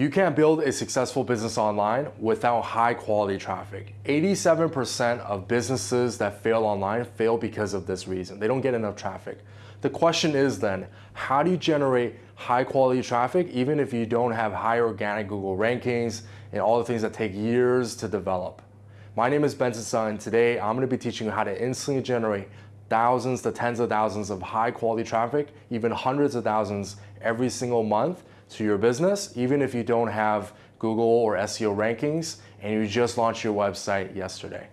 You can't build a successful business online without high quality traffic. 87% of businesses that fail online fail because of this reason. They don't get enough traffic. The question is then, how do you generate high quality traffic even if you don't have high organic Google rankings and all the things that take years to develop? My name is Benson Sun. and Today, I'm gonna be teaching you how to instantly generate thousands to tens of thousands of high quality traffic, even hundreds of thousands every single month to your business, even if you don't have Google or SEO rankings and you just launched your website yesterday.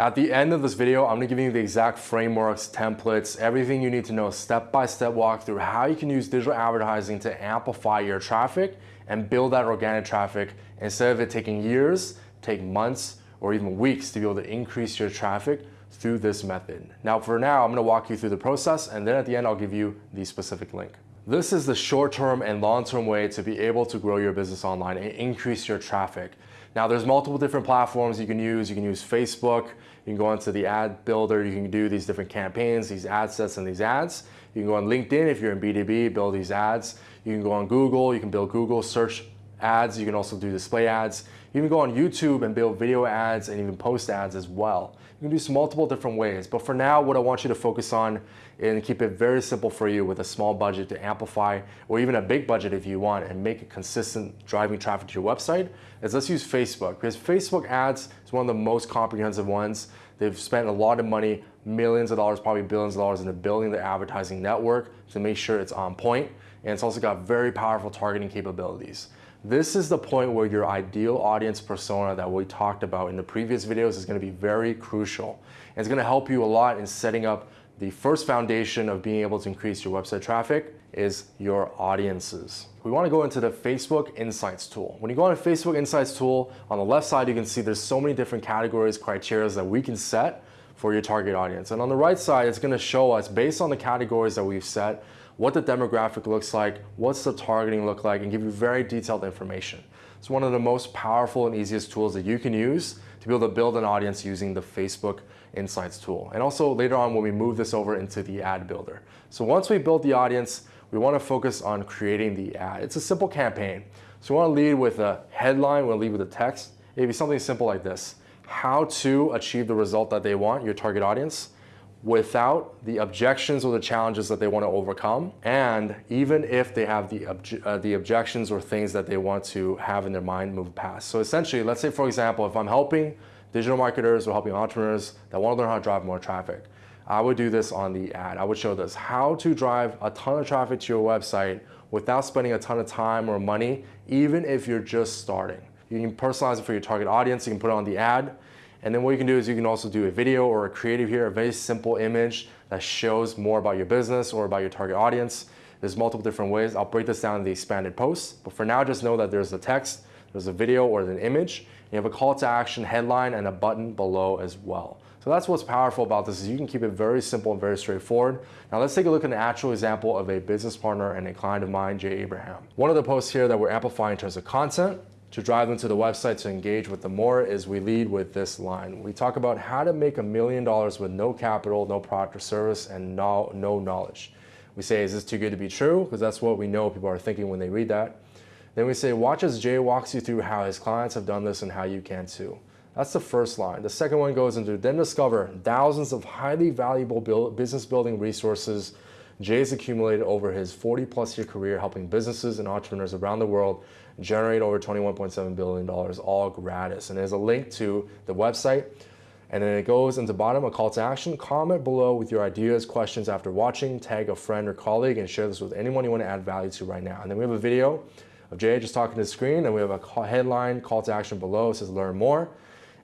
At the end of this video, I'm gonna give you the exact frameworks, templates, everything you need to know step-by-step -step walk through how you can use digital advertising to amplify your traffic and build that organic traffic instead of it taking years, take months, or even weeks to be able to increase your traffic through this method. Now for now, I'm gonna walk you through the process and then at the end, I'll give you the specific link. This is the short-term and long-term way to be able to grow your business online and increase your traffic. Now there's multiple different platforms you can use. You can use Facebook, you can go into the ad builder, you can do these different campaigns, these ad sets and these ads. You can go on LinkedIn if you're in B2B, build these ads. You can go on Google, you can build Google search ads. You can also do display ads. You can go on YouTube and build video ads and even post ads as well. You can do some multiple different ways. But for now, what I want you to focus on and keep it very simple for you with a small budget to amplify or even a big budget if you want and make it consistent driving traffic to your website is let's use Facebook because Facebook ads is one of the most comprehensive ones. They've spent a lot of money, millions of dollars, probably billions of dollars into building their advertising network to make sure it's on point. And it's also got very powerful targeting capabilities. This is the point where your ideal audience persona that we talked about in the previous videos is gonna be very crucial. And it's gonna help you a lot in setting up the first foundation of being able to increase your website traffic is your audiences. We wanna go into the Facebook Insights tool. When you go on the Facebook Insights tool, on the left side, you can see there's so many different categories, criteria that we can set for your target audience. And on the right side, it's gonna show us, based on the categories that we've set, what the demographic looks like, what's the targeting look like, and give you very detailed information. It's one of the most powerful and easiest tools that you can use to be able to build an audience using the Facebook Insights tool. And also later on when we move this over into the ad builder. So once we build the audience, we want to focus on creating the ad. It's a simple campaign. So we want to lead with a headline, we want to lead with a text. It'd be something simple like this. How to achieve the result that they want, your target audience without the objections or the challenges that they want to overcome. And even if they have the, obje uh, the objections or things that they want to have in their mind move past. So essentially, let's say, for example, if I'm helping digital marketers or helping entrepreneurs that want to learn how to drive more traffic, I would do this on the ad. I would show this, how to drive a ton of traffic to your website without spending a ton of time or money, even if you're just starting. You can personalize it for your target audience. You can put it on the ad. And then what you can do is you can also do a video or a creative here, a very simple image that shows more about your business or about your target audience. There's multiple different ways. I'll break this down in the expanded post. But for now, just know that there's a text, there's a video or an image. You have a call to action headline and a button below as well. So that's what's powerful about this is you can keep it very simple and very straightforward. Now let's take a look at an actual example of a business partner and a client of mine, Jay Abraham. One of the posts here that we're amplifying in terms of content to drive them to the website to engage with them more is we lead with this line. We talk about how to make a million dollars with no capital, no product or service, and no, no knowledge. We say, is this too good to be true? Because that's what we know people are thinking when they read that. Then we say, watch as Jay walks you through how his clients have done this and how you can too. That's the first line. The second one goes into then discover thousands of highly valuable build, business building resources Jay's accumulated over his 40 plus year career helping businesses and entrepreneurs around the world generate over $21.7 billion all gratis. And there's a link to the website. And then it goes into the bottom, a call to action. Comment below with your ideas, questions after watching, tag a friend or colleague, and share this with anyone you want to add value to right now. And then we have a video of Jay just talking to the screen, and we have a headline, call to action below. It says learn more,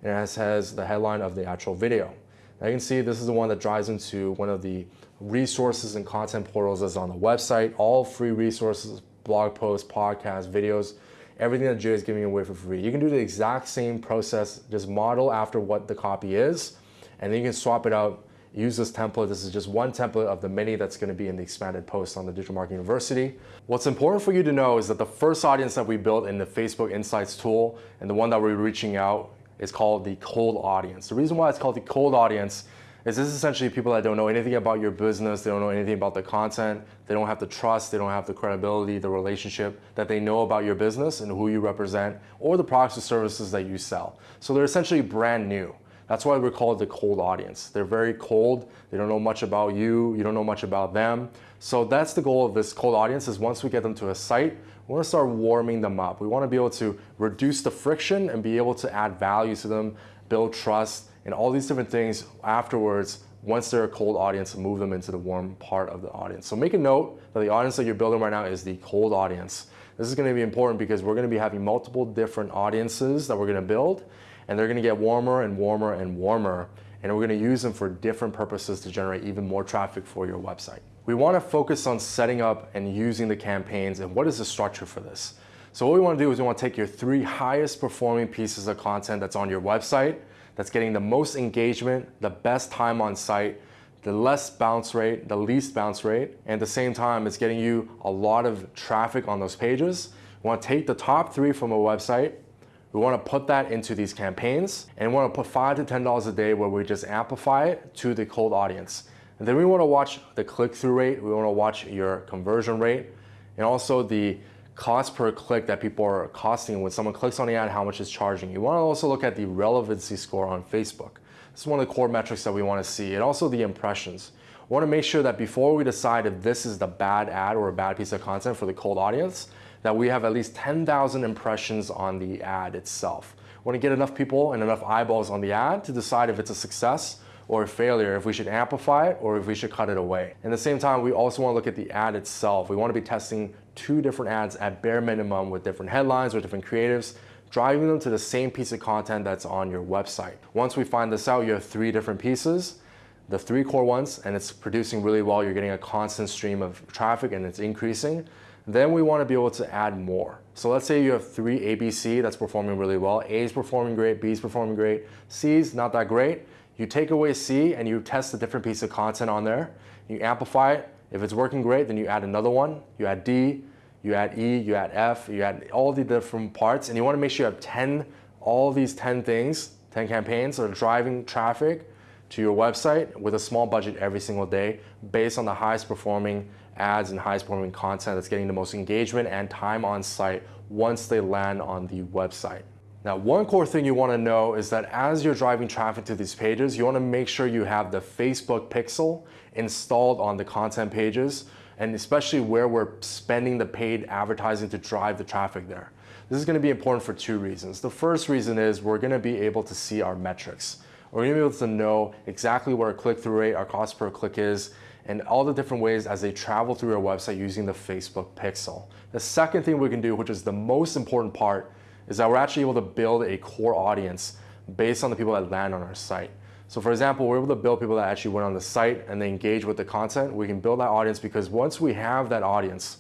and it has the headline of the actual video. Now you can see this is the one that drives into one of the resources and content portals that's on the website, all free resources, blog posts, podcasts, videos, everything that Jay is giving away for free. You can do the exact same process, just model after what the copy is, and then you can swap it out, use this template. This is just one template of the many that's gonna be in the expanded post on the Digital Marketing University. What's important for you to know is that the first audience that we built in the Facebook Insights tool and the one that we're reaching out is called the cold audience. The reason why it's called the cold audience is this essentially people that don't know anything about your business, they don't know anything about the content, they don't have the trust, they don't have the credibility, the relationship that they know about your business and who you represent or the products or services that you sell. So they're essentially brand new. That's why we call it the cold audience. They're very cold. They don't know much about you. You don't know much about them. So that's the goal of this cold audience is once we get them to a site, we want to start warming them up. We want to be able to reduce the friction and be able to add value to them, build trust, and all these different things afterwards once they're a cold audience move them into the warm part of the audience. So make a note that the audience that you're building right now is the cold audience. This is going to be important because we're to be having multiple different audiences that we're going to build and they're going to get warmer and warmer and warmer and we're going to use them for different purposes to generate even more traffic for your website. We want to focus on setting up and using the campaigns and what is the structure for this. So what we want to do is we want to take your three highest performing pieces of content that's on your website, that's getting the most engagement, the best time on site, the less bounce rate, the least bounce rate, and at the same time, it's getting you a lot of traffic on those pages. We want to take the top three from a website we want to put that into these campaigns and we want to put five to $10 a day where we just amplify it to the cold audience. And then we want to watch the click-through rate. We want to watch your conversion rate and also the cost per click that people are costing when someone clicks on the ad, how much is charging. You want to also look at the relevancy score on Facebook. This is one of the core metrics that we want to see and also the impressions. We want to make sure that before we decide if this is the bad ad or a bad piece of content for the cold audience, that we have at least 10,000 impressions on the ad itself. We want to get enough people and enough eyeballs on the ad to decide if it's a success or a failure, if we should amplify it or if we should cut it away. At the same time, we also want to look at the ad itself. We want to be testing two different ads at bare minimum with different headlines or different creatives, driving them to the same piece of content that's on your website. Once we find this out, you have three different pieces the three core ones and it's producing really well. You're getting a constant stream of traffic and it's increasing. Then we want to be able to add more. So let's say you have three ABC that's performing really well. A is performing great, B is performing great, C is not that great. You take away C and you test a different piece of content on there. You amplify it. If it's working great, then you add another one. You add D, you add E, you add F, you add all the different parts. And you want to make sure you have 10, all these 10 things, 10 campaigns that are driving traffic to your website with a small budget every single day based on the highest performing ads and highest performing content that's getting the most engagement and time on site once they land on the website. Now, one core thing you wanna know is that as you're driving traffic to these pages, you wanna make sure you have the Facebook pixel installed on the content pages, and especially where we're spending the paid advertising to drive the traffic there. This is gonna be important for two reasons. The first reason is we're gonna be able to see our metrics. We're gonna be able to know exactly what our click-through rate, our cost per click is, and all the different ways as they travel through our website using the Facebook pixel. The second thing we can do, which is the most important part, is that we're actually able to build a core audience based on the people that land on our site. So for example, we're able to build people that actually went on the site and they engage with the content. We can build that audience because once we have that audience,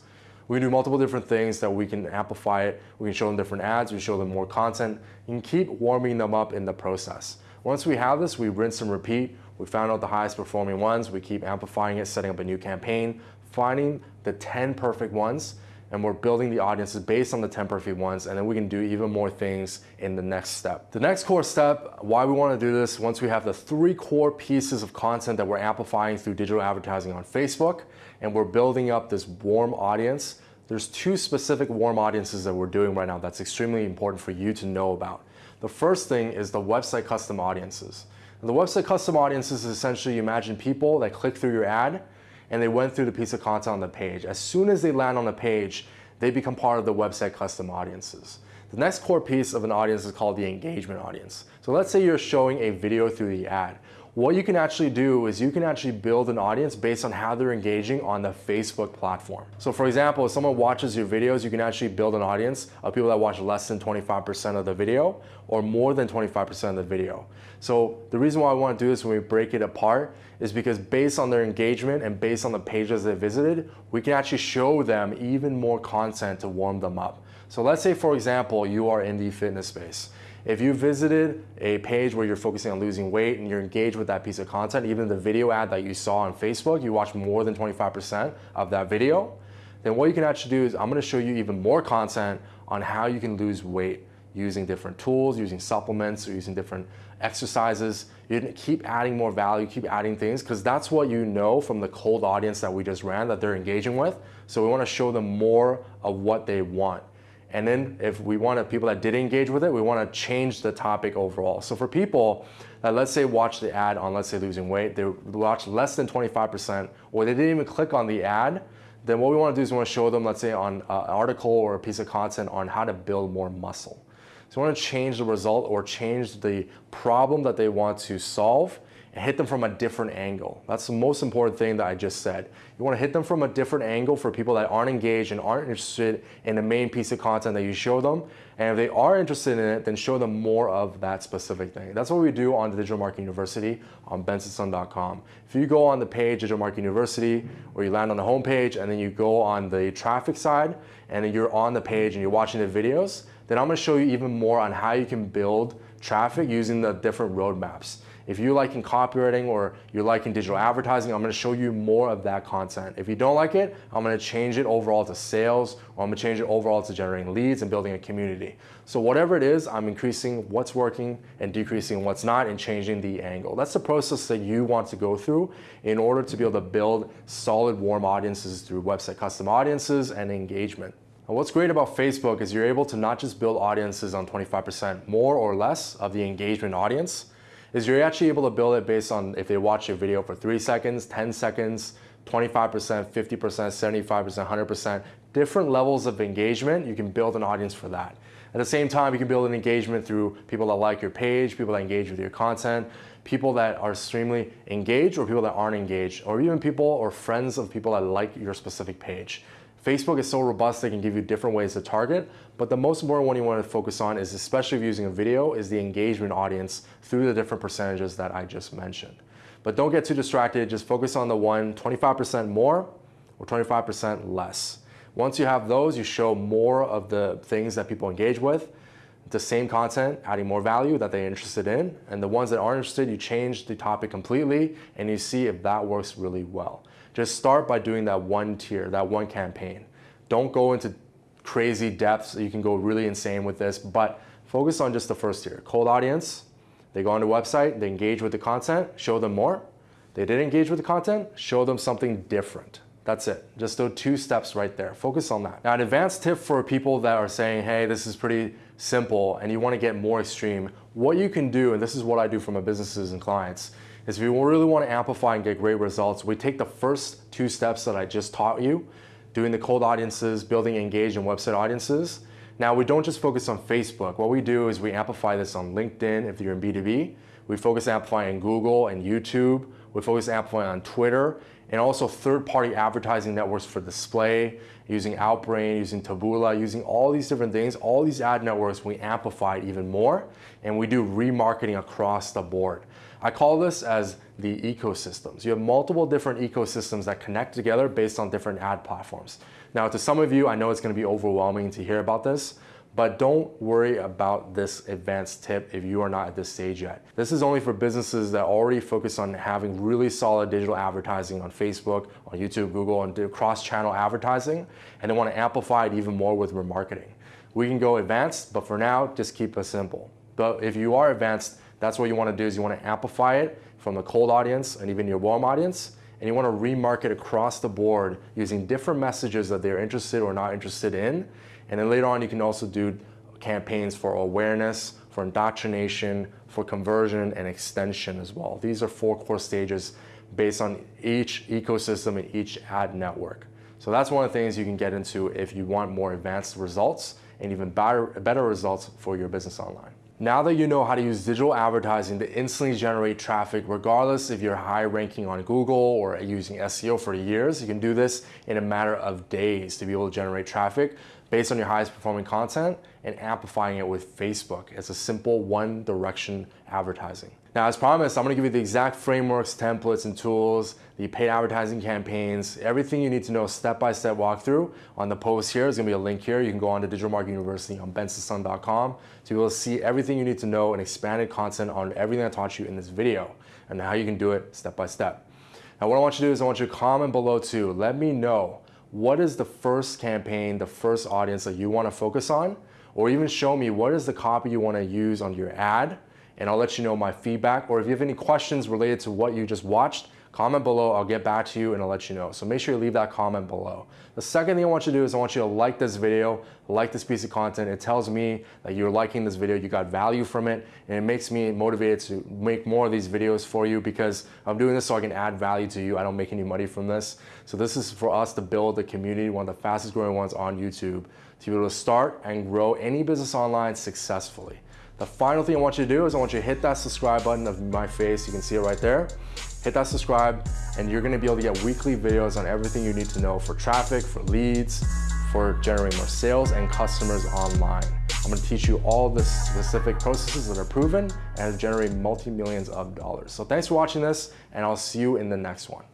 we can do multiple different things that we can amplify it. We can show them different ads, we show them more content, and keep warming them up in the process. Once we have this, we rinse and repeat. We found out the highest performing ones. We keep amplifying it, setting up a new campaign, finding the 10 perfect ones, and we're building the audiences based on the 10 perfect ones, and then we can do even more things in the next step. The next core step, why we wanna do this, once we have the three core pieces of content that we're amplifying through digital advertising on Facebook, and we're building up this warm audience, there's two specific warm audiences that we're doing right now that's extremely important for you to know about. The first thing is the website custom audiences. And the website custom audiences is essentially you imagine people that click through your ad and they went through the piece of content on the page. As soon as they land on the page, they become part of the website custom audiences. The next core piece of an audience is called the engagement audience. So let's say you're showing a video through the ad what you can actually do is you can actually build an audience based on how they're engaging on the Facebook platform. So for example, if someone watches your videos, you can actually build an audience of people that watch less than 25% of the video or more than 25% of the video. So the reason why I want to do this when we break it apart is because based on their engagement and based on the pages they visited, we can actually show them even more content to warm them up. So let's say, for example, you are in the fitness space. If you visited a page where you're focusing on losing weight and you're engaged with that piece of content, even the video ad that you saw on Facebook, you watched more than 25% of that video, then what you can actually do is I'm gonna show you even more content on how you can lose weight using different tools, using supplements, or using different exercises. You keep adding more value, keep adding things, because that's what you know from the cold audience that we just ran that they're engaging with. So we want to show them more of what they want. And then if we want people that did engage with it, we want to change the topic overall. So for people that let's say watch the ad on let's say losing weight, they watch less than 25% or they didn't even click on the ad, then what we want to do is we want to show them let's say on an article or a piece of content on how to build more muscle. So we want to change the result or change the problem that they want to solve and hit them from a different angle. That's the most important thing that I just said. You want to hit them from a different angle for people that aren't engaged and aren't interested in the main piece of content that you show them. And if they are interested in it, then show them more of that specific thing. That's what we do on the Digital Marketing University on bensonsun.com. If you go on the page, Digital Marketing University, or you land on the homepage and then you go on the traffic side and then you're on the page and you're watching the videos, then I'm gonna show you even more on how you can build traffic using the different roadmaps. If you're liking copywriting or you're liking digital advertising, I'm gonna show you more of that content. If you don't like it, I'm gonna change it overall to sales or I'm gonna change it overall to generating leads and building a community. So whatever it is, I'm increasing what's working and decreasing what's not and changing the angle. That's the process that you want to go through in order to be able to build solid warm audiences through website custom audiences and engagement. And what's great about Facebook is you're able to not just build audiences on 25% more or less of the engagement audience, is you're actually able to build it based on if they watch your video for three seconds, 10 seconds, 25%, 50%, 75%, 100%, different levels of engagement, you can build an audience for that. At the same time, you can build an engagement through people that like your page, people that engage with your content, people that are extremely engaged or people that aren't engaged, or even people or friends of people that like your specific page. Facebook is so robust, they can give you different ways to target, but the most important one you want to focus on is, especially if using a video, is the engagement audience through the different percentages that I just mentioned. But don't get too distracted, just focus on the one 25% more or 25% less. Once you have those, you show more of the things that people engage with, the same content, adding more value that they're interested in. And the ones that aren't interested, you change the topic completely and you see if that works really well. Just start by doing that one tier, that one campaign. Don't go into crazy depths. You can go really insane with this, but focus on just the first tier. Cold audience, they go on the website, they engage with the content, show them more. They did engage with the content, show them something different. That's it. Just those two steps right there. Focus on that. Now, an advanced tip for people that are saying, hey, this is pretty simple and you want to get more extreme, what you can do, and this is what I do for my businesses and clients, is if you really want to amplify and get great results, we take the first two steps that I just taught you, doing the cold audiences, building engaged and website audiences. Now we don't just focus on Facebook. What we do is we amplify this on LinkedIn if you're in B2B. We focus amplifying Google and YouTube. We focus amplifying on Twitter and also third-party advertising networks for display, using Outbrain, using Taboola, using all these different things, all these ad networks, we amplify it even more, and we do remarketing across the board. I call this as the ecosystems. You have multiple different ecosystems that connect together based on different ad platforms. Now, to some of you, I know it's gonna be overwhelming to hear about this, but don't worry about this advanced tip if you are not at this stage yet. This is only for businesses that already focus on having really solid digital advertising on Facebook, on YouTube, Google, and do cross-channel advertising, and they wanna amplify it even more with remarketing. We can go advanced, but for now, just keep it simple. But if you are advanced, that's what you want to do is you want to amplify it from the cold audience and even your warm audience, and you want to remarket across the board using different messages that they're interested or not interested in. And then later on, you can also do campaigns for awareness, for indoctrination, for conversion and extension as well. These are four core stages based on each ecosystem and each ad network. So that's one of the things you can get into if you want more advanced results and even better, better results for your business online. Now that you know how to use digital advertising to instantly generate traffic, regardless if you're high ranking on Google or using SEO for years, you can do this in a matter of days to be able to generate traffic based on your highest performing content and amplifying it with Facebook. It's a simple one direction advertising. Now, as promised, I'm gonna give you the exact frameworks, templates, and tools, the paid advertising campaigns, everything you need to know step-by-step -step walkthrough on the post here. There's gonna be a link here. You can go on to Digital Marketing University on bensonsun.com to be able to see everything you need to know and expanded content on everything I taught you in this video and how you can do it step by step. Now, what I want you to do is I want you to comment below too. Let me know what is the first campaign, the first audience that you wanna focus on or even show me what is the copy you wanna use on your ad and I'll let you know my feedback. Or if you have any questions related to what you just watched, comment below, I'll get back to you and I'll let you know. So make sure you leave that comment below. The second thing I want you to do is I want you to like this video, like this piece of content. It tells me that you're liking this video, you got value from it, and it makes me motivated to make more of these videos for you because I'm doing this so I can add value to you. I don't make any money from this. So this is for us to build a community, one of the fastest growing ones on YouTube, to be able to start and grow any business online successfully. The final thing I want you to do is I want you to hit that subscribe button of my face. You can see it right there. Hit that subscribe and you're gonna be able to get weekly videos on everything you need to know for traffic, for leads, for generating more sales and customers online. I'm gonna teach you all the specific processes that are proven and generate multi-millions of dollars. So thanks for watching this and I'll see you in the next one.